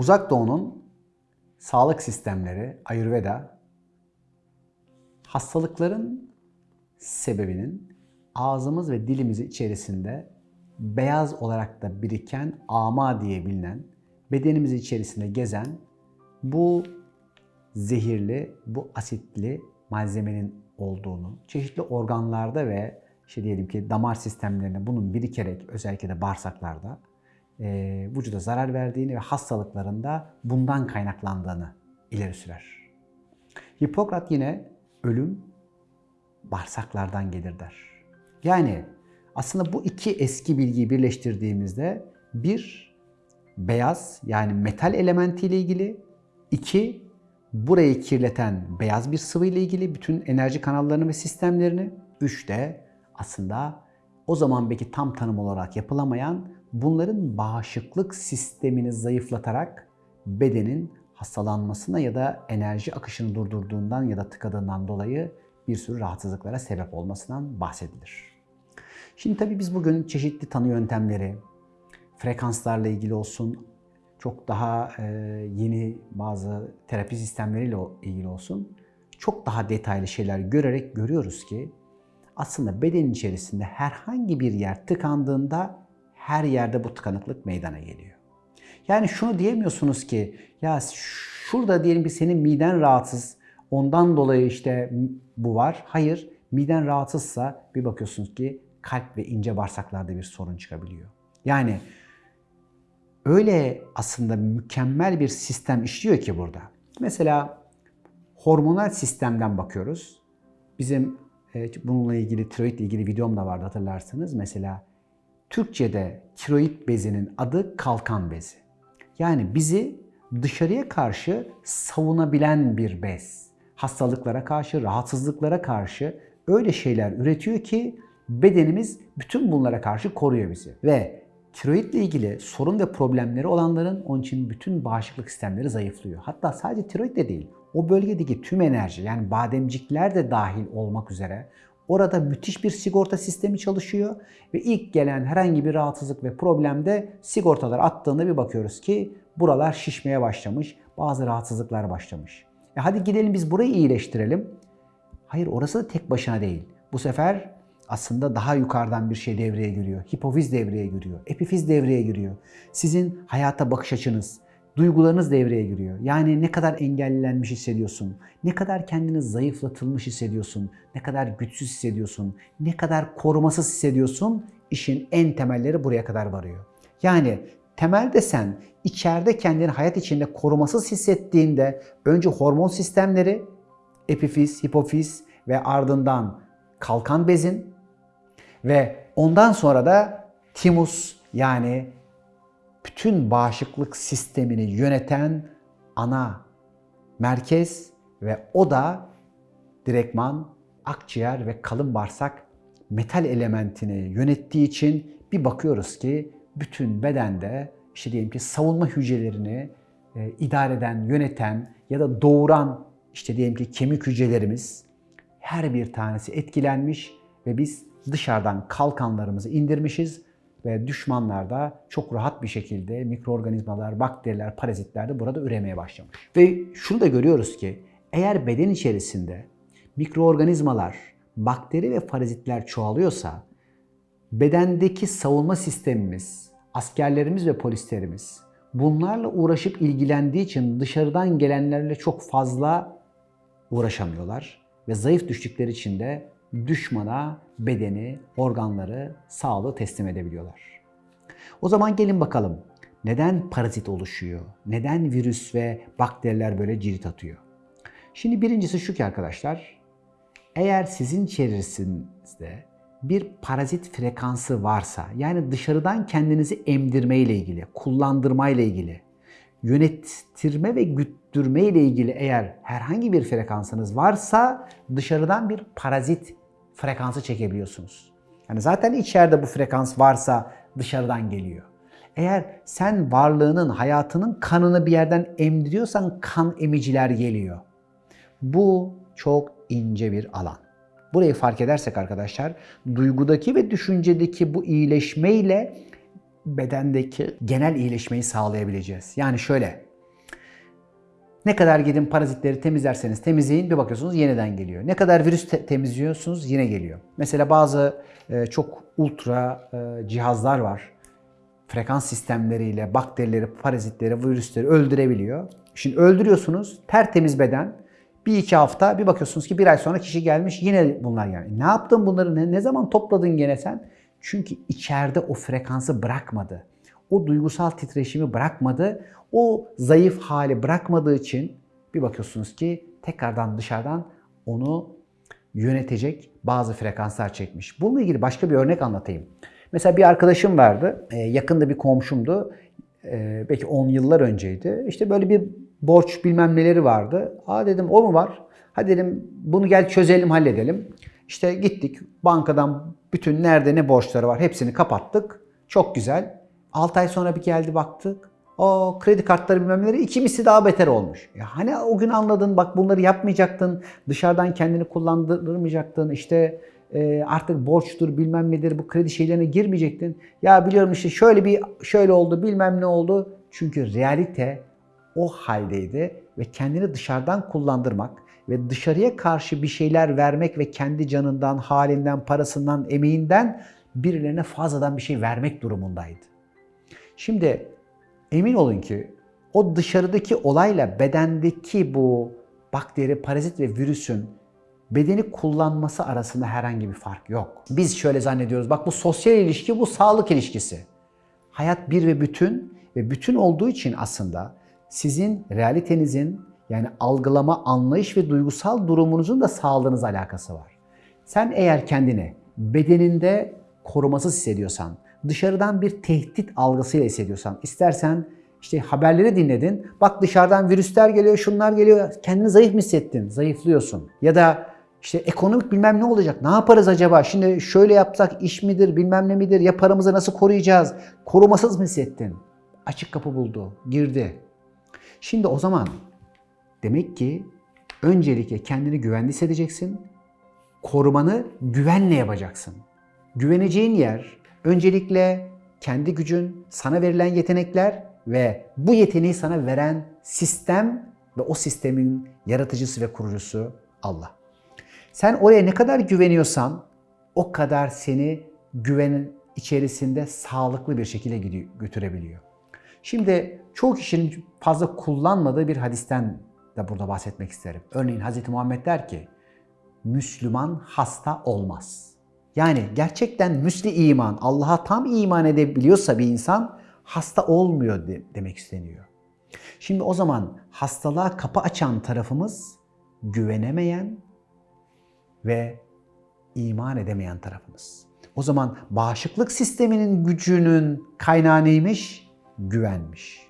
Uzak Doğu'nun sağlık sistemleri, Ayurveda, hastalıkların sebebinin ağzımız ve dilimiz içerisinde beyaz olarak da biriken ama diye bilinen, bedenimiz içerisinde gezen bu zehirli, bu asitli malzemenin olduğunu, çeşitli organlarda ve işte diyelim ki damar sistemlerinde bunun birikerek özellikle de bağırsaklarda e, vücuda zarar verdiğini ve hastalıklarında bundan kaynaklandığını ileri sürer. Hipokrat yine ölüm bağırsaklardan gelir der. Yani aslında bu iki eski bilgiyi birleştirdiğimizde bir beyaz yani metal elementiyle ilgili, iki burayı kirleten beyaz bir sıvı ile ilgili bütün enerji kanallarını ve sistemlerini, üç de aslında o zaman belki tam tanım olarak yapılamayan bunların bağışıklık sistemini zayıflatarak bedenin hastalanmasına ya da enerji akışını durdurduğundan ya da tıkadığından dolayı bir sürü rahatsızlıklara sebep olmasından bahsedilir. Şimdi tabii biz bugün çeşitli tanı yöntemleri, frekanslarla ilgili olsun, çok daha e, yeni bazı terapi sistemleriyle ilgili olsun, çok daha detaylı şeyler görerek görüyoruz ki aslında beden içerisinde herhangi bir yer tıkandığında her yerde bu tıkanıklık meydana geliyor. Yani şunu diyemiyorsunuz ki ya şurada diyelim ki senin miden rahatsız ondan dolayı işte bu var. Hayır miden rahatsızsa bir bakıyorsunuz ki kalp ve ince bağırsaklarda bir sorun çıkabiliyor. Yani öyle aslında mükemmel bir sistem işliyor ki burada. Mesela hormonal sistemden bakıyoruz. Bizim e, bununla ilgili tiroid ile ilgili videom da vardı hatırlarsınız. Mesela Türkçe'de tiroid bezinin adı kalkan bezi. Yani bizi dışarıya karşı savunabilen bir bez. Hastalıklara karşı, rahatsızlıklara karşı öyle şeyler üretiyor ki bedenimiz bütün bunlara karşı koruyor bizi. Ve tiroid ile ilgili sorun ve problemleri olanların onun için bütün bağışıklık sistemleri zayıflıyor. Hatta sadece tiroid de değil, o bölgedeki tüm enerji yani bademcikler de dahil olmak üzere orada müthiş bir sigorta sistemi çalışıyor ve ilk gelen herhangi bir rahatsızlık ve problemde sigortalar attığında bir bakıyoruz ki buralar şişmeye başlamış, bazı rahatsızlıklar başlamış. E hadi gidelim biz burayı iyileştirelim. Hayır orası da tek başına değil. Bu sefer aslında daha yukarıdan bir şey devreye giriyor. Hipofiz devreye giriyor. Epifiz devreye giriyor. Sizin hayata bakış açınız, duygularınız devreye giriyor. Yani ne kadar engellenmiş hissediyorsun, ne kadar kendini zayıflatılmış hissediyorsun, ne kadar güçsüz hissediyorsun, ne kadar korumasız hissediyorsun. İşin en temelleri buraya kadar varıyor. Yani temelde sen içeride kendini hayat içinde korumasız hissettiğinde önce hormon sistemleri, epifiz, hipofiz ve ardından kalkan bezin ve ondan sonra da timus yani bütün bağışıklık sistemini yöneten ana merkez ve o da direktman akciğer ve kalın bağırsak metal elementini yönettiği için bir bakıyoruz ki bütün bedende işte diyelim ki savunma hücrelerini e, idare eden, yöneten ya da doğuran işte diyelim ki kemik hücrelerimiz her bir tanesi etkilenmiş ve biz dışarıdan kalkanlarımızı indirmişiz ve düşmanlar da çok rahat bir şekilde mikroorganizmalar, bakteriler, parazitler de burada üremeye başlamış. Ve şunu da görüyoruz ki eğer beden içerisinde mikroorganizmalar, bakteri ve parazitler çoğalıyorsa bedendeki savunma sistemimiz, askerlerimiz ve polislerimiz bunlarla uğraşıp ilgilendiği için dışarıdan gelenlerle çok fazla uğraşamıyorlar ve zayıf düştükleri için de düşmana bedeni, organları, sağlığı teslim edebiliyorlar. O zaman gelin bakalım neden parazit oluşuyor? Neden virüs ve bakteriler böyle cirit atıyor? Şimdi birincisi şu ki arkadaşlar, eğer sizin içerisinizde bir parazit frekansı varsa, yani dışarıdan kendinizi emdirme ile ilgili, kullandırma ile ilgili, yönettirme ve güttürme ile ilgili eğer herhangi bir frekansınız varsa dışarıdan bir parazit frekansı çekebiliyorsunuz. Yani zaten içeride bu frekans varsa dışarıdan geliyor. Eğer sen varlığının, hayatının kanını bir yerden emdiriyorsan kan emiciler geliyor. Bu çok ince bir alan. Burayı fark edersek arkadaşlar, duygudaki ve düşüncedeki bu iyileşmeyle bedendeki genel iyileşmeyi sağlayabileceğiz. Yani şöyle, Ne kadar gidin parazitleri temizlerseniz temizleyin bir bakıyorsunuz yeniden geliyor. Ne kadar virüs te- temizliyorsunuz yine geliyor. Mesela bazı e, çok ultra e, cihazlar var. Frekans sistemleriyle bakterileri, parazitleri, virüsleri öldürebiliyor. Şimdi öldürüyorsunuz tertemiz beden. Bir iki hafta bir bakıyorsunuz ki bir ay sonra kişi gelmiş yine bunlar yani. Ne yaptın bunları ne, ne zaman topladın gene sen? Çünkü içeride o frekansı bırakmadı. O duygusal titreşimi bırakmadı. O zayıf hali bırakmadığı için bir bakıyorsunuz ki tekrardan dışarıdan onu yönetecek bazı frekanslar çekmiş. Bununla ilgili başka bir örnek anlatayım. Mesela bir arkadaşım vardı, e, yakında bir komşumdu. E, belki 10 yıllar önceydi. İşte böyle bir borç bilmem neleri vardı. Aa dedim o mu var? Hadi dedim bunu gel çözelim, halledelim. İşte gittik bankadan bütün nerede ne borçları var hepsini kapattık. Çok güzel. 6 ay sonra bir geldi baktık. O kredi kartları bilmem neleri iki misli daha beter olmuş. Ya hani o gün anladın bak bunları yapmayacaktın. Dışarıdan kendini kullandırmayacaktın. İşte e, artık borçtur bilmem nedir bu kredi şeylerine girmeyecektin. Ya biliyorum işte şöyle bir şöyle oldu bilmem ne oldu. Çünkü realite o haldeydi ve kendini dışarıdan kullandırmak ve dışarıya karşı bir şeyler vermek ve kendi canından, halinden, parasından, emeğinden birilerine fazladan bir şey vermek durumundaydı. Şimdi emin olun ki o dışarıdaki olayla bedendeki bu bakteri, parazit ve virüsün bedeni kullanması arasında herhangi bir fark yok. Biz şöyle zannediyoruz. Bak bu sosyal ilişki, bu sağlık ilişkisi. Hayat bir ve bütün ve bütün olduğu için aslında sizin realitenizin yani algılama, anlayış ve duygusal durumunuzun da sağlığınızla alakası var. Sen eğer kendini bedeninde korumasız hissediyorsan, dışarıdan bir tehdit algısıyla hissediyorsan, istersen işte haberleri dinledin, bak dışarıdan virüsler geliyor, şunlar geliyor, kendini zayıf mı hissettin? Zayıflıyorsun. Ya da işte ekonomik bilmem ne olacak, ne yaparız acaba? Şimdi şöyle yapsak iş midir, bilmem ne midir, ya paramızı nasıl koruyacağız? Korumasız mı hissettin? Açık kapı buldu, girdi. Şimdi o zaman demek ki öncelikle kendini güvende hissedeceksin. Korumanı güvenle yapacaksın. Güveneceğin yer öncelikle kendi gücün, sana verilen yetenekler ve bu yeteneği sana veren sistem ve o sistemin yaratıcısı ve kurucusu Allah. Sen oraya ne kadar güveniyorsan o kadar seni güvenin içerisinde sağlıklı bir şekilde götürebiliyor. Şimdi çoğu kişinin fazla kullanmadığı bir hadisten de burada bahsetmek isterim. Örneğin Hz. Muhammed der ki, Müslüman hasta olmaz. Yani gerçekten müsli iman, Allah'a tam iman edebiliyorsa bir insan hasta olmuyor de, demek isteniyor. Şimdi o zaman hastalığa kapı açan tarafımız güvenemeyen ve iman edemeyen tarafımız. O zaman bağışıklık sisteminin gücünün kaynağı neymiş? Güvenmiş.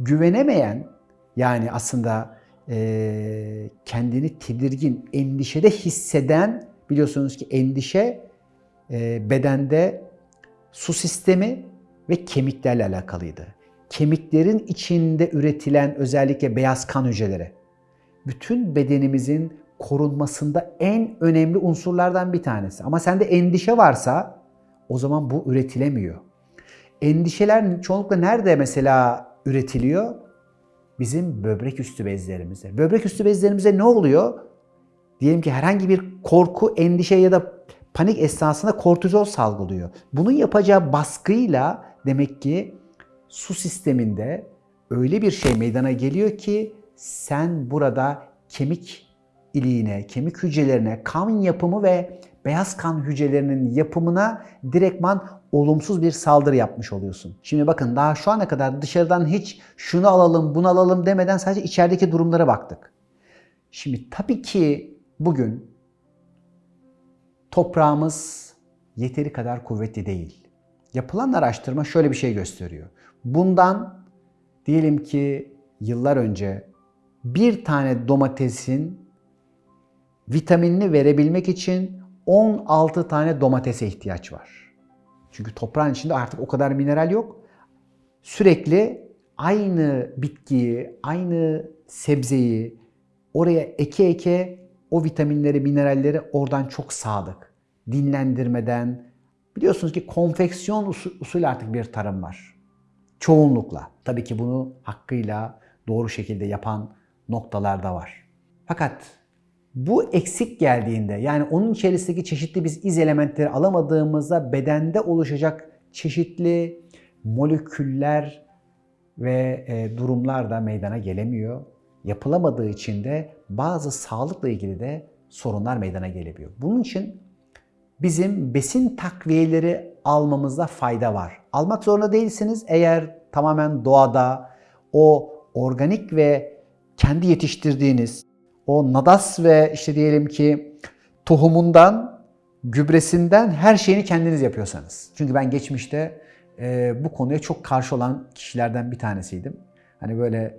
Güvenemeyen yani aslında e, kendini tedirgin, endişede hisseden biliyorsunuz ki endişe bedende su sistemi ve kemiklerle alakalıydı. Kemiklerin içinde üretilen özellikle beyaz kan hücreleri bütün bedenimizin korunmasında en önemli unsurlardan bir tanesi. Ama sende endişe varsa o zaman bu üretilemiyor. Endişeler çoğunlukla nerede mesela üretiliyor? Bizim böbrek üstü bezlerimizde. Böbrek üstü bezlerimize ne oluyor? Diyelim ki herhangi bir korku, endişe ya da panik esnasında kortizol salgılıyor. Bunun yapacağı baskıyla demek ki su sisteminde öyle bir şey meydana geliyor ki sen burada kemik iliğine, kemik hücrelerine, kan yapımı ve beyaz kan hücrelerinin yapımına direktman olumsuz bir saldırı yapmış oluyorsun. Şimdi bakın daha şu ana kadar dışarıdan hiç şunu alalım, bunu alalım demeden sadece içerideki durumlara baktık. Şimdi tabii ki bugün toprağımız yeteri kadar kuvvetli değil. Yapılan araştırma şöyle bir şey gösteriyor. Bundan diyelim ki yıllar önce bir tane domatesin vitaminini verebilmek için 16 tane domatese ihtiyaç var. Çünkü toprağın içinde artık o kadar mineral yok. Sürekli aynı bitkiyi, aynı sebzeyi oraya eke eke o vitaminleri, mineralleri oradan çok sadık. Dinlendirmeden, biliyorsunuz ki konfeksiyon usulü artık bir tarım var. Çoğunlukla. Tabii ki bunu hakkıyla doğru şekilde yapan noktalarda var. Fakat bu eksik geldiğinde yani onun içerisindeki çeşitli biz iz elementleri alamadığımızda bedende oluşacak çeşitli moleküller ve e, durumlar da meydana gelemiyor. Yapılamadığı için de bazı sağlıkla ilgili de sorunlar meydana gelebiliyor. Bunun için bizim besin takviyeleri almamızda fayda var. Almak zorunda değilsiniz eğer tamamen doğada o organik ve kendi yetiştirdiğiniz o nadas ve işte diyelim ki tohumundan, gübresinden her şeyini kendiniz yapıyorsanız. Çünkü ben geçmişte e, bu konuya çok karşı olan kişilerden bir tanesiydim. Hani böyle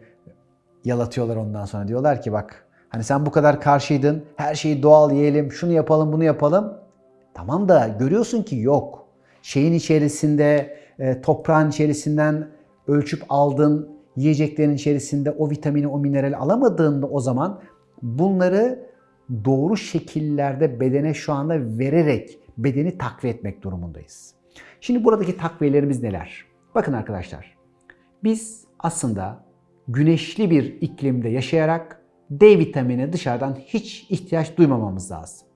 yalatıyorlar ondan sonra diyorlar ki bak hani sen bu kadar karşıydın her şeyi doğal yiyelim şunu yapalım bunu yapalım. Tamam da görüyorsun ki yok. Şeyin içerisinde e, toprağın içerisinden ölçüp aldın yiyeceklerin içerisinde o vitamini o minerali alamadığında o zaman bunları doğru şekillerde bedene şu anda vererek bedeni takviye etmek durumundayız. Şimdi buradaki takviyelerimiz neler? Bakın arkadaşlar. Biz aslında güneşli bir iklimde yaşayarak D vitamini dışarıdan hiç ihtiyaç duymamamız lazım.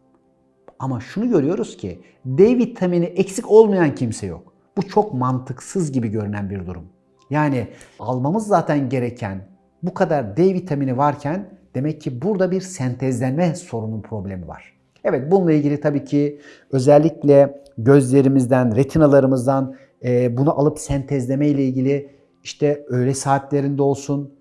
Ama şunu görüyoruz ki D vitamini eksik olmayan kimse yok. Bu çok mantıksız gibi görünen bir durum. Yani almamız zaten gereken bu kadar D vitamini varken demek ki burada bir sentezlenme sorunun problemi var. Evet bununla ilgili tabii ki özellikle gözlerimizden, retinalarımızdan e, bunu alıp sentezleme ile ilgili işte öğle saatlerinde olsun,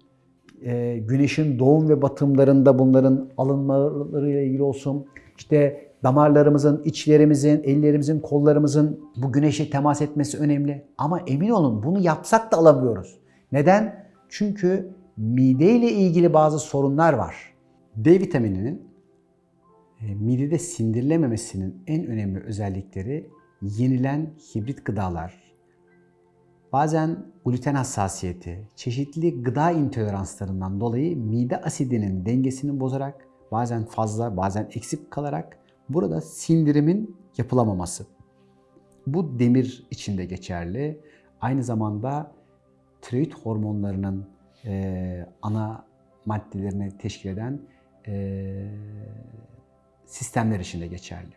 e, güneşin doğum ve batımlarında bunların alınmalarıyla ilgili olsun, işte damarlarımızın, içlerimizin, ellerimizin, kollarımızın bu güneşe temas etmesi önemli. Ama emin olun bunu yapsak da alamıyoruz. Neden? Çünkü mide ile ilgili bazı sorunlar var. D vitamininin e, midede sindirilememesinin en önemli özellikleri yenilen hibrit gıdalar, bazen gluten hassasiyeti, çeşitli gıda intoleranslarından dolayı mide asidinin dengesini bozarak bazen fazla bazen eksik kalarak burada sindirimin yapılamaması. Bu demir içinde geçerli. Aynı zamanda tiroid hormonlarının e, ana maddelerini teşkil eden e, sistemler içinde geçerli.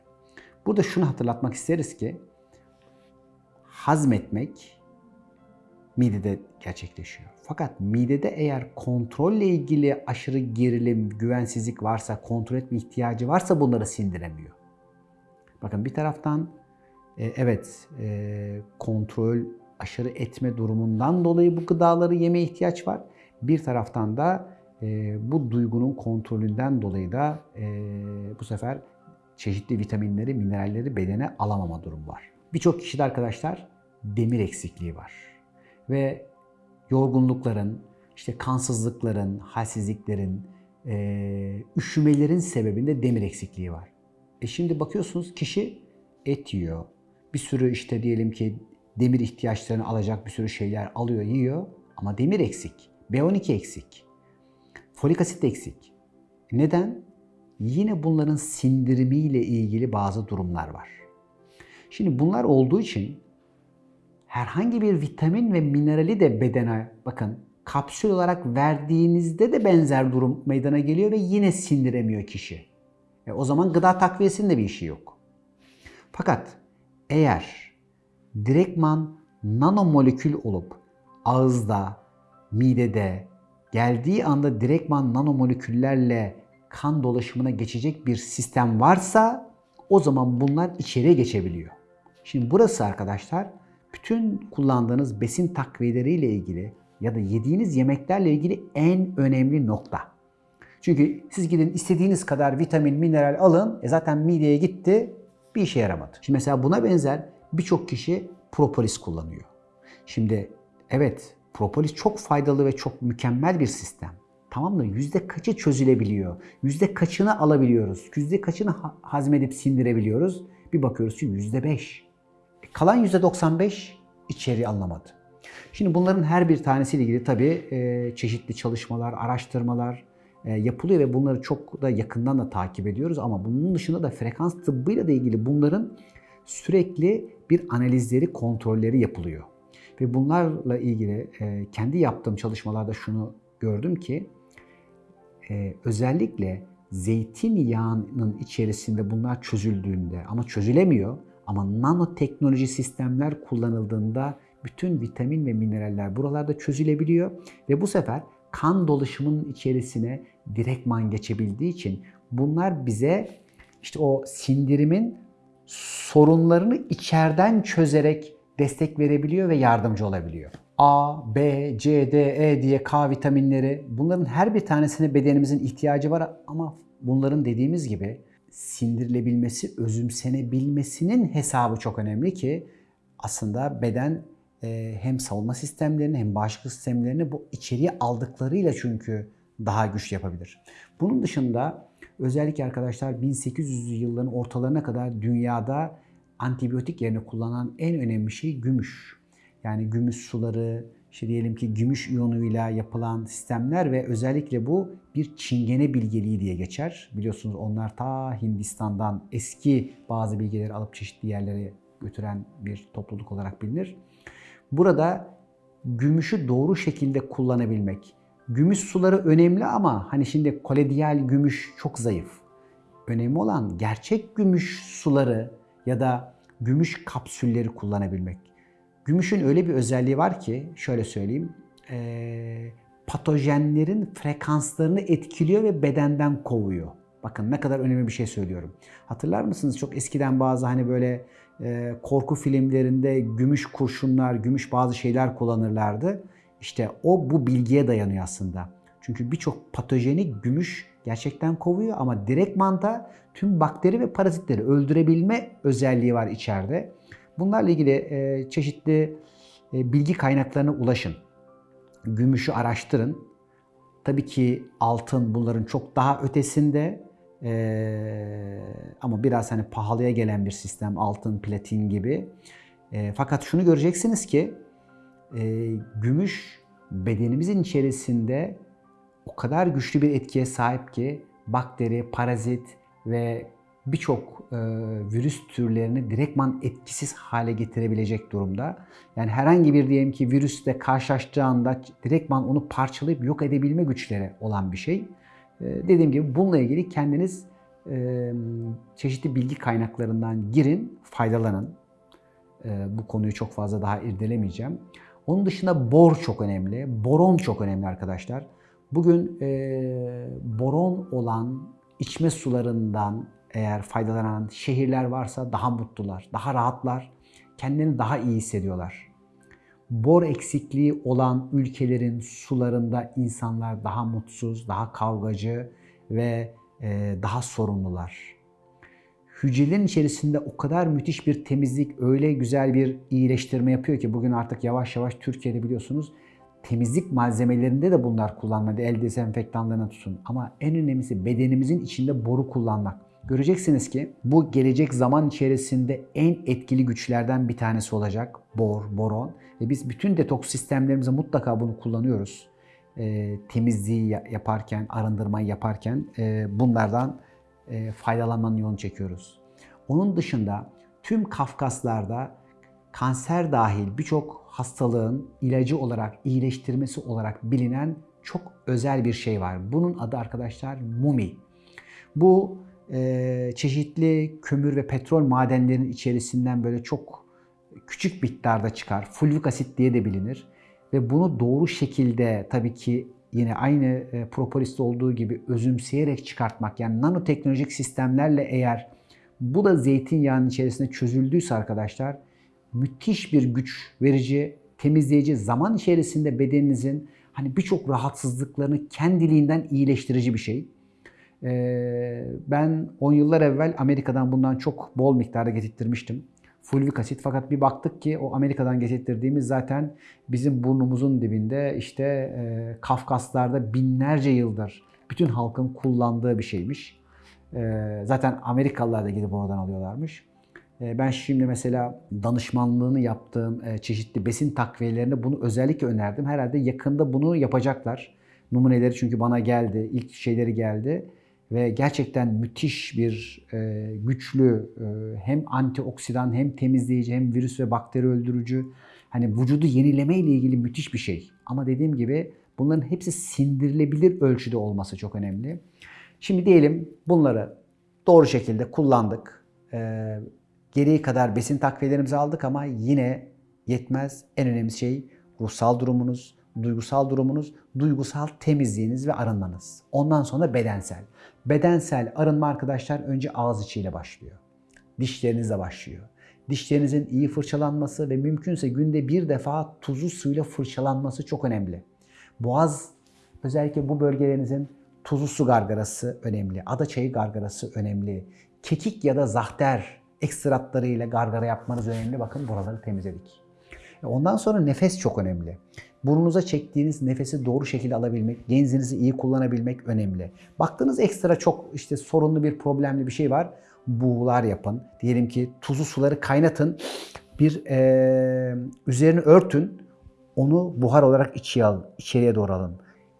Burada şunu hatırlatmak isteriz ki hazmetmek midede gerçekleşiyor. Fakat midede eğer kontrolle ilgili aşırı gerilim, güvensizlik varsa, kontrol etme ihtiyacı varsa bunları sindiremiyor. Bakın bir taraftan e, evet e, kontrol aşırı etme durumundan dolayı bu gıdaları yeme ihtiyaç var. Bir taraftan da e, bu duygunun kontrolünden dolayı da bu sefer çeşitli vitaminleri, mineralleri bedene alamama durumu var. Birçok kişide arkadaşlar demir eksikliği var. Ve yorgunlukların, işte kansızlıkların, halsizliklerin, e, üşümelerin sebebinde demir eksikliği var. E şimdi bakıyorsunuz kişi et yiyor. Bir sürü işte diyelim ki demir ihtiyaçlarını alacak bir sürü şeyler alıyor, yiyor ama demir eksik. B12 eksik. Folik asit eksik. Neden? Yine bunların sindirimiyle ilgili bazı durumlar var. Şimdi bunlar olduğu için herhangi bir vitamin ve minerali de bedene bakın kapsül olarak verdiğinizde de benzer durum meydana geliyor ve yine sindiremiyor kişi. E o zaman gıda takviyesinin de bir işi yok. Fakat eğer direktman nanomolekül olup ağızda, midede geldiği anda direktman nanomoleküllerle kan dolaşımına geçecek bir sistem varsa o zaman bunlar içeriye geçebiliyor. Şimdi burası arkadaşlar bütün kullandığınız besin takviyeleriyle ilgili ya da yediğiniz yemeklerle ilgili en önemli nokta. Çünkü siz gidin istediğiniz kadar vitamin, mineral alın. E zaten mideye gitti, bir işe yaramadı. Şimdi mesela buna benzer birçok kişi propolis kullanıyor. Şimdi evet propolis çok faydalı ve çok mükemmel bir sistem. Tamam da yüzde kaçı çözülebiliyor? Yüzde kaçını alabiliyoruz? Yüzde kaçını hazmedip sindirebiliyoruz? Bir bakıyoruz ki yüzde beş. E, kalan yüzde 95 içeri anlamadı. Şimdi bunların her bir tanesiyle ilgili tabii e, çeşitli çalışmalar, araştırmalar e, yapılıyor ve bunları çok da yakından da takip ediyoruz. Ama bunun dışında da frekans tıbbıyla da ilgili bunların sürekli bir analizleri, kontrolleri yapılıyor. Ve bunlarla ilgili kendi yaptığım çalışmalarda şunu gördüm ki e, özellikle zeytinyağının içerisinde bunlar çözüldüğünde ama çözülemiyor ama nanoteknoloji sistemler kullanıldığında bütün vitamin ve mineraller buralarda çözülebiliyor ve bu sefer kan dolaşımının içerisine direktman geçebildiği için bunlar bize işte o sindirimin sorunlarını içeriden çözerek destek verebiliyor ve yardımcı olabiliyor. A, B, C, D, E diye K vitaminleri bunların her bir tanesine bedenimizin ihtiyacı var ama bunların dediğimiz gibi sindirilebilmesi, özümsenebilmesinin hesabı çok önemli ki aslında beden e, hem savunma sistemlerini hem bağışıklık sistemlerini bu içeriye aldıklarıyla çünkü daha güçlü yapabilir. Bunun dışında özellikle arkadaşlar 1800'lü yılların ortalarına kadar dünyada antibiyotik yerine kullanılan en önemli şey gümüş. Yani gümüş suları, işte diyelim ki gümüş iyonuyla yapılan sistemler ve özellikle bu bir çingene bilgeliği diye geçer. Biliyorsunuz onlar ta Hindistan'dan eski bazı bilgileri alıp çeşitli yerlere götüren bir topluluk olarak bilinir. Burada gümüşü doğru şekilde kullanabilmek. Gümüş suları önemli ama hani şimdi kolediyal gümüş çok zayıf. Önemli olan gerçek gümüş suları ya da gümüş kapsülleri kullanabilmek. Gümüşün öyle bir özelliği var ki şöyle söyleyeyim. E, patojenlerin frekanslarını etkiliyor ve bedenden kovuyor. Bakın ne kadar önemli bir şey söylüyorum. Hatırlar mısınız çok eskiden bazı hani böyle e, korku filmlerinde gümüş kurşunlar, gümüş bazı şeyler kullanırlardı. İşte o bu bilgiye dayanıyor aslında. Çünkü birçok patojeni gümüş gerçekten kovuyor ama direktman da tüm bakteri ve parazitleri öldürebilme özelliği var içeride. Bunlarla ilgili e, çeşitli e, bilgi kaynaklarına ulaşın. Gümüşü araştırın. Tabii ki altın bunların çok daha ötesinde ee, ama biraz hani pahalıya gelen bir sistem altın, platin gibi. E, fakat şunu göreceksiniz ki e, gümüş bedenimizin içerisinde o kadar güçlü bir etkiye sahip ki bakteri, parazit ve birçok e, virüs türlerini direktman etkisiz hale getirebilecek durumda. Yani herhangi bir diyelim ki virüsle karşılaştığı anda direktman onu parçalayıp yok edebilme güçleri olan bir şey. Ee, dediğim gibi bununla ilgili kendiniz e, çeşitli bilgi kaynaklarından girin, faydalanın. Ee, bu konuyu çok fazla daha irdelemeyeceğim. Onun dışında bor çok önemli, boron çok önemli arkadaşlar. Bugün e, boron olan içme sularından eğer faydalanan şehirler varsa daha mutlular, daha rahatlar, kendilerini daha iyi hissediyorlar bor eksikliği olan ülkelerin sularında insanlar daha mutsuz, daha kavgacı ve e, daha sorumlular. Hücrelerin içerisinde o kadar müthiş bir temizlik, öyle güzel bir iyileştirme yapıyor ki bugün artık yavaş yavaş Türkiye'de biliyorsunuz temizlik malzemelerinde de bunlar kullanmadı. El dezenfektanlarına tutun. Ama en önemlisi bedenimizin içinde boru kullanmak. Göreceksiniz ki bu gelecek zaman içerisinde en etkili güçlerden bir tanesi olacak bor, boron. Ve biz bütün detoks sistemlerimizde mutlaka bunu kullanıyoruz. E, temizliği yaparken, arındırmayı yaparken e, bunlardan e, faydalanmanın yolunu çekiyoruz. Onun dışında tüm Kafkaslarda kanser dahil birçok hastalığın ilacı olarak, iyileştirmesi olarak bilinen çok özel bir şey var. Bunun adı arkadaşlar mumi. Bu e, çeşitli kömür ve petrol madenlerinin içerisinden böyle çok küçük miktarda çıkar. Fulvik asit diye de bilinir. Ve bunu doğru şekilde tabii ki yine aynı e, propoliste olduğu gibi özümseyerek çıkartmak yani nanoteknolojik sistemlerle eğer bu da zeytinyağının içerisinde çözüldüyse arkadaşlar müthiş bir güç verici, temizleyici, zaman içerisinde bedeninizin hani birçok rahatsızlıklarını kendiliğinden iyileştirici bir şey. Ee, ben 10 yıllar evvel Amerika'dan bundan çok bol miktarda getirtmiştim. Fulvik asit fakat bir baktık ki o Amerika'dan getirdiğimiz zaten bizim burnumuzun dibinde işte e, Kafkaslarda binlerce yıldır bütün halkın kullandığı bir şeymiş. E, zaten Amerikalılar da gidip oradan alıyorlarmış. E, ben şimdi mesela danışmanlığını yaptığım e, çeşitli besin takviyelerinde bunu özellikle önerdim. Herhalde yakında bunu yapacaklar. Numuneleri çünkü bana geldi, ilk şeyleri geldi ve gerçekten müthiş bir e, güçlü e, hem antioksidan hem temizleyici hem virüs ve bakteri öldürücü hani vücudu yenileme ile ilgili müthiş bir şey. Ama dediğim gibi Bunların hepsi sindirilebilir ölçüde olması çok önemli. Şimdi diyelim bunları doğru şekilde kullandık. Ee, gereği kadar besin takviyelerimizi aldık ama yine yetmez. En önemli şey ruhsal durumunuz, duygusal durumunuz, duygusal temizliğiniz ve arınmanız. Ondan sonra bedensel. Bedensel arınma arkadaşlar önce ağız içiyle başlıyor. Dişlerinizle başlıyor. Dişlerinizin iyi fırçalanması ve mümkünse günde bir defa tuzlu suyla fırçalanması çok önemli. Boğaz özellikle bu bölgelerinizin tuzlu su gargarası önemli. Ada çayı gargarası önemli. Kekik ya da zahter ekstratlarıyla gargara yapmanız önemli. Bakın buraları temizledik. Ondan sonra nefes çok önemli. Burnunuza çektiğiniz nefesi doğru şekilde alabilmek, genzinizi iyi kullanabilmek önemli. Baktığınız ekstra çok işte sorunlu bir problemli bir şey var. Buğular yapın. Diyelim ki tuzlu suları kaynatın. Bir e, üzerini örtün. Onu buhar olarak içiye al, içeriye doğru alın.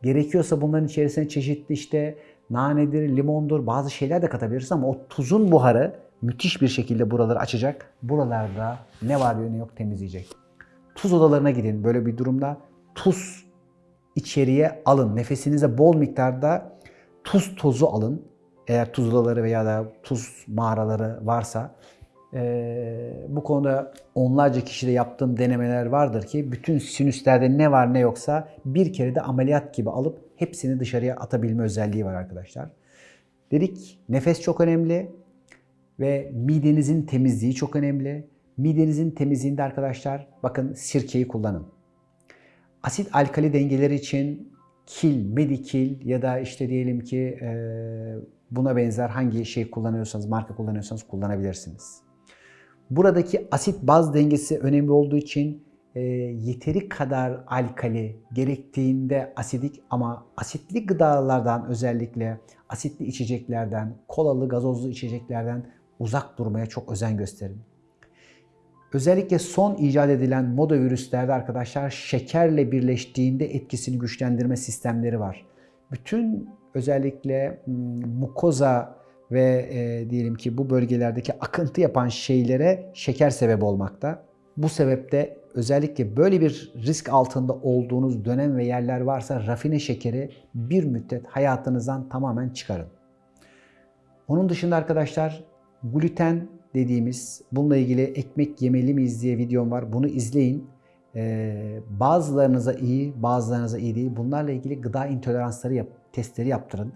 Gerekiyorsa bunların içerisine çeşitli işte nanedir, limondur bazı şeyler de katabiliriz ama o tuzun buharı müthiş bir şekilde buraları açacak. Buralarda ne var ne yok temizleyecek. Tuz odalarına gidin böyle bir durumda. Tuz içeriye alın. Nefesinize bol miktarda tuz tozu alın. Eğer tuz odaları veya da tuz mağaraları varsa. Ee, bu konuda onlarca kişide yaptığım denemeler vardır ki bütün sinüslerde ne var ne yoksa bir kere de ameliyat gibi alıp hepsini dışarıya atabilme özelliği var arkadaşlar. Dedik nefes çok önemli ve midenizin temizliği çok önemli. Midenizin temizliğinde arkadaşlar bakın sirkeyi kullanın. Asit alkali dengeleri için kil, medikil ya da işte diyelim ki e, buna benzer hangi şey kullanıyorsanız, marka kullanıyorsanız kullanabilirsiniz. Buradaki asit baz dengesi önemli olduğu için e, yeteri kadar alkali gerektiğinde asidik ama asitli gıdalardan özellikle asitli içeceklerden, kolalı, gazozlu içeceklerden uzak durmaya çok özen gösterin. Özellikle son icat edilen moda virüslerde arkadaşlar şekerle birleştiğinde etkisini güçlendirme sistemleri var. Bütün özellikle mukoza ve e, diyelim ki bu bölgelerdeki akıntı yapan şeylere şeker sebep olmakta. Bu sebeple özellikle böyle bir risk altında olduğunuz dönem ve yerler varsa rafine şekeri bir müddet hayatınızdan tamamen çıkarın. Onun dışında arkadaşlar gluten dediğimiz bununla ilgili ekmek yemeli miyiz diye videom var. Bunu izleyin. Ee, bazılarınıza iyi, bazılarınıza iyi değil. Bunlarla ilgili gıda intoleransları yap, testleri yaptırın.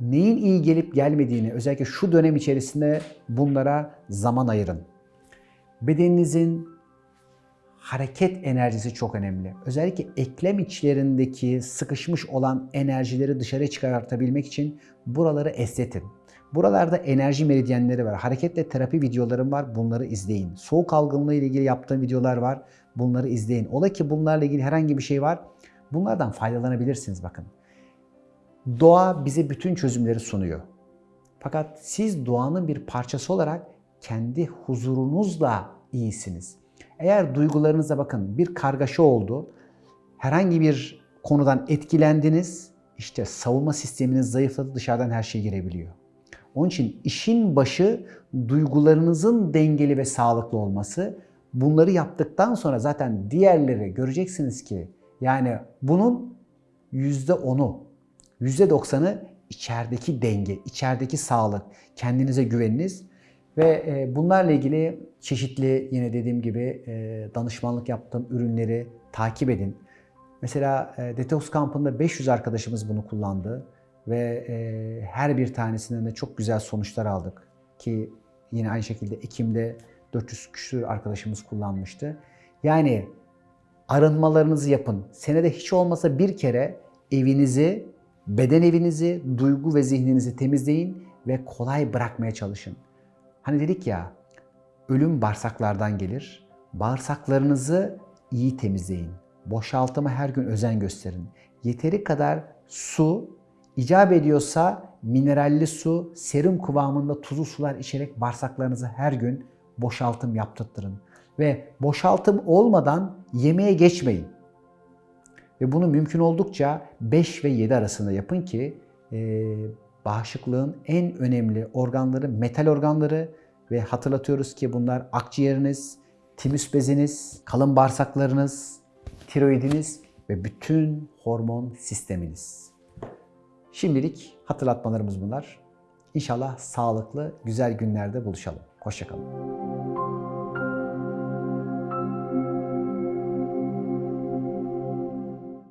Neyin iyi gelip gelmediğini özellikle şu dönem içerisinde bunlara zaman ayırın. Bedeninizin hareket enerjisi çok önemli. Özellikle eklem içlerindeki sıkışmış olan enerjileri dışarı çıkartabilmek için buraları esnetin. Buralarda enerji meridyenleri var. Hareketle terapi videolarım var. Bunları izleyin. Soğuk algınlığı ile ilgili yaptığım videolar var. Bunları izleyin. Ola ki bunlarla ilgili herhangi bir şey var. Bunlardan faydalanabilirsiniz bakın. Doğa bize bütün çözümleri sunuyor. Fakat siz doğanın bir parçası olarak kendi huzurunuzla iyisiniz. Eğer duygularınıza bakın bir kargaşa oldu, herhangi bir konudan etkilendiniz, işte savunma sisteminiz zayıfladı, dışarıdan her şey girebiliyor. Onun için işin başı duygularınızın dengeli ve sağlıklı olması. Bunları yaptıktan sonra zaten diğerleri göreceksiniz ki yani bunun %10'u, %90'ı içerideki denge, içerideki sağlık, kendinize güveniniz ve bunlarla ilgili çeşitli yine dediğim gibi danışmanlık yaptığım ürünleri takip edin. Mesela Detox kampında 500 arkadaşımız bunu kullandı ve e, her bir tanesinden de çok güzel sonuçlar aldık. Ki yine aynı şekilde Ekim'de 400 küsur arkadaşımız kullanmıştı. Yani arınmalarınızı yapın. Senede hiç olmasa bir kere evinizi, beden evinizi, duygu ve zihninizi temizleyin ve kolay bırakmaya çalışın. Hani dedik ya, ölüm bağırsaklardan gelir. Bağırsaklarınızı iyi temizleyin. Boşaltıma her gün özen gösterin. Yeteri kadar su İcap ediyorsa mineralli su, serum kıvamında tuzlu sular içerek bağırsaklarınızı her gün boşaltım yaptırtırın. Ve boşaltım olmadan yemeğe geçmeyin. Ve bunu mümkün oldukça 5 ve 7 arasında yapın ki e, bağışıklığın en önemli organları metal organları ve hatırlatıyoruz ki bunlar akciğeriniz, timüs beziniz, kalın bağırsaklarınız, tiroidiniz ve bütün hormon sisteminiz. Şimdilik hatırlatmalarımız bunlar. İnşallah sağlıklı, güzel günlerde buluşalım. Hoşçakalın.